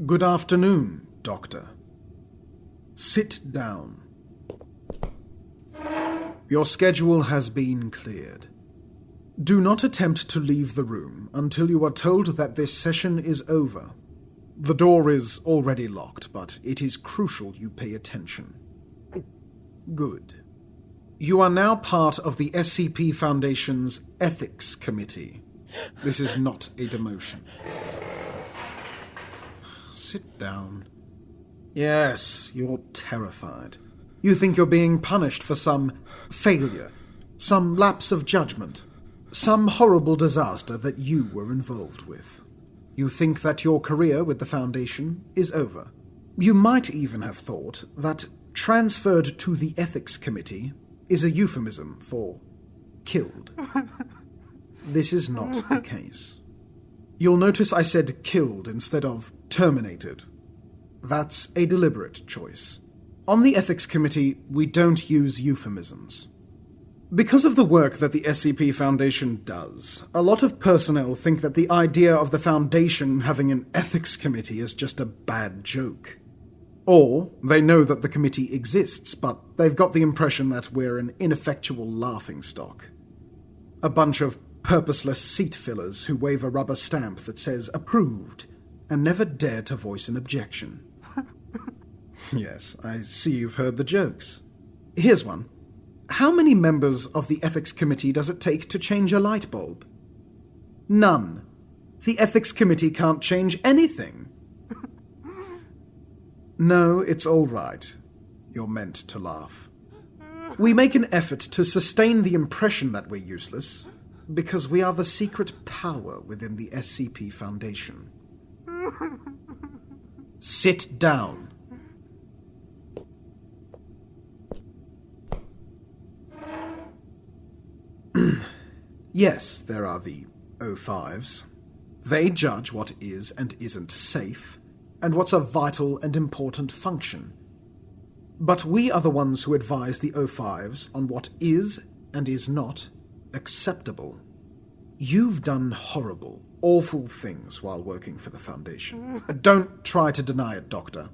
Good afternoon, Doctor. Sit down. Your schedule has been cleared. Do not attempt to leave the room until you are told that this session is over. The door is already locked, but it is crucial you pay attention. Good. You are now part of the SCP Foundation's Ethics Committee. This is not a demotion. Sit down. Yes, you're terrified. You think you're being punished for some failure, some lapse of judgment, some horrible disaster that you were involved with. You think that your career with the Foundation is over. You might even have thought that transferred to the Ethics Committee is a euphemism for killed. this is not the case. You'll notice I said killed instead of terminated. That's a deliberate choice. On the Ethics Committee, we don't use euphemisms. Because of the work that the SCP Foundation does, a lot of personnel think that the idea of the Foundation having an ethics committee is just a bad joke. Or they know that the committee exists, but they've got the impression that we're an ineffectual laughingstock. A bunch of purposeless seat fillers who wave a rubber stamp that says approved and never dare to voice an objection. yes, I see you've heard the jokes. Here's one. How many members of the ethics committee does it take to change a light bulb? None. The ethics committee can't change anything. No, it's all right. You're meant to laugh. We make an effort to sustain the impression that we're useless because we are the secret power within the SCP Foundation. Sit down. yes, there are the O5s. They judge what is and isn't safe, and what's a vital and important function. But we are the ones who advise the O5s on what is and is not acceptable. You've done horrible, awful things while working for the Foundation. Don't try to deny it, Doctor.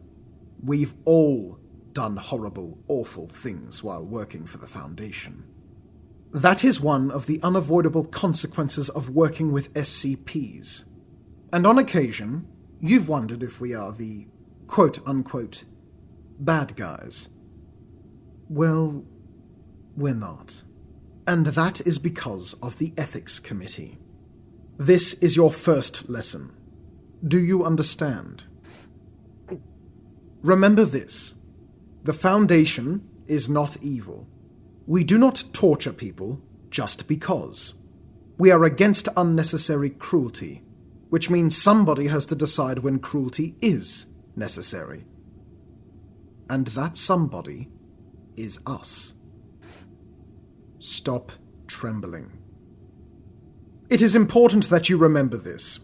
We've all done horrible, awful things while working for the Foundation. That is one of the unavoidable consequences of working with SCPs. And on occasion, You've wondered if we are the quote unquote bad guys. Well, we're not. And that is because of the Ethics Committee. This is your first lesson. Do you understand? Remember this the Foundation is not evil. We do not torture people just because. We are against unnecessary cruelty which means somebody has to decide when cruelty is necessary. And that somebody is us. Stop trembling. It is important that you remember this.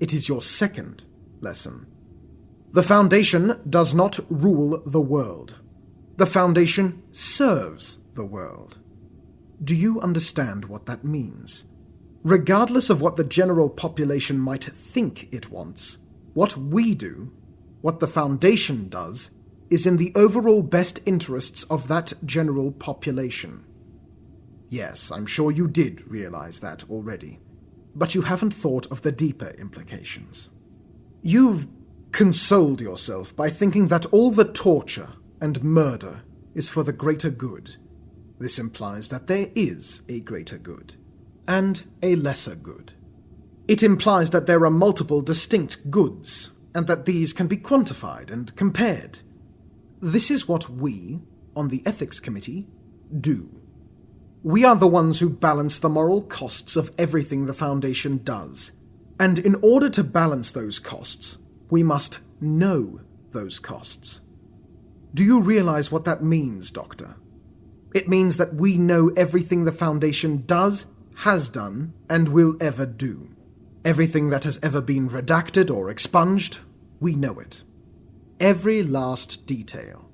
It is your second lesson. The Foundation does not rule the world. The Foundation serves the world. Do you understand what that means? Regardless of what the general population might think it wants, what we do, what the Foundation does, is in the overall best interests of that general population. Yes, I'm sure you did realize that already, but you haven't thought of the deeper implications. You've consoled yourself by thinking that all the torture and murder is for the greater good. This implies that there is a greater good and a lesser good. It implies that there are multiple distinct goods, and that these can be quantified and compared. This is what we, on the Ethics Committee, do. We are the ones who balance the moral costs of everything the Foundation does. And in order to balance those costs, we must know those costs. Do you realize what that means, Doctor? It means that we know everything the Foundation does has done, and will ever do. Everything that has ever been redacted or expunged, we know it. Every last detail.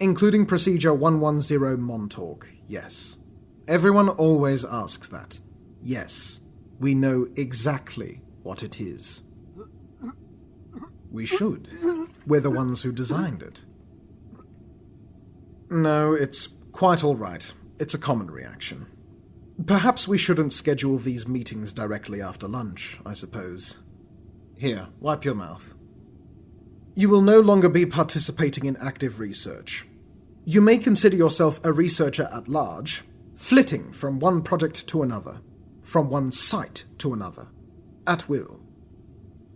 Including Procedure 110 Montauk, yes. Everyone always asks that. Yes, we know exactly what it is. We should. We're the ones who designed it. No, it's quite all right. It's a common reaction. Perhaps we shouldn't schedule these meetings directly after lunch, I suppose. Here, wipe your mouth. You will no longer be participating in active research. You may consider yourself a researcher at large, flitting from one project to another, from one site to another, at will.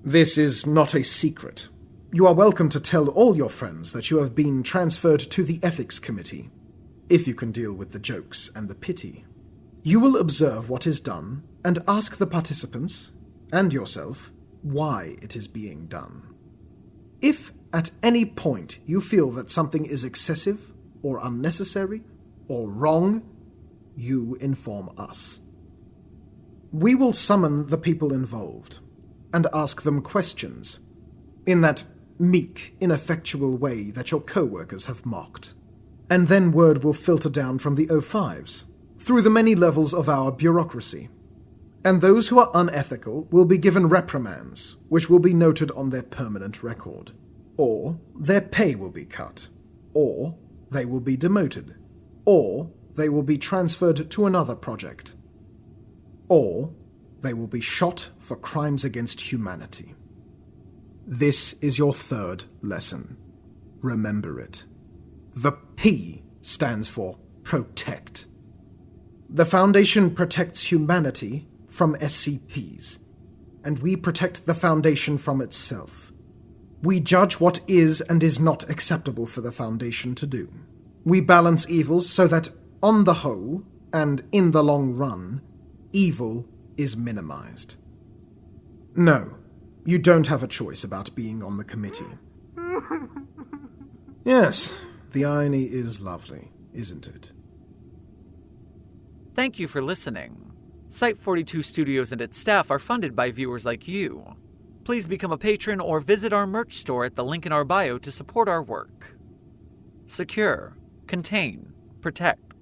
This is not a secret. You are welcome to tell all your friends that you have been transferred to the Ethics Committee, if you can deal with the jokes and the pity. You will observe what is done and ask the participants, and yourself, why it is being done. If at any point you feel that something is excessive, or unnecessary, or wrong, you inform us. We will summon the people involved and ask them questions in that meek, ineffectual way that your co workers have mocked. And then word will filter down from the O5s through the many levels of our bureaucracy. And those who are unethical will be given reprimands, which will be noted on their permanent record. Or their pay will be cut. Or they will be demoted. Or they will be transferred to another project. Or they will be shot for crimes against humanity. This is your third lesson. Remember it. The P stands for protect. The Foundation protects humanity from SCPs, and we protect the Foundation from itself. We judge what is and is not acceptable for the Foundation to do. We balance evils so that, on the whole, and in the long run, evil is minimized. No, you don't have a choice about being on the committee. yes, the irony is lovely, isn't it? Thank you for listening. Site 42 Studios and its staff are funded by viewers like you. Please become a patron or visit our merch store at the link in our bio to support our work. Secure, contain, protect.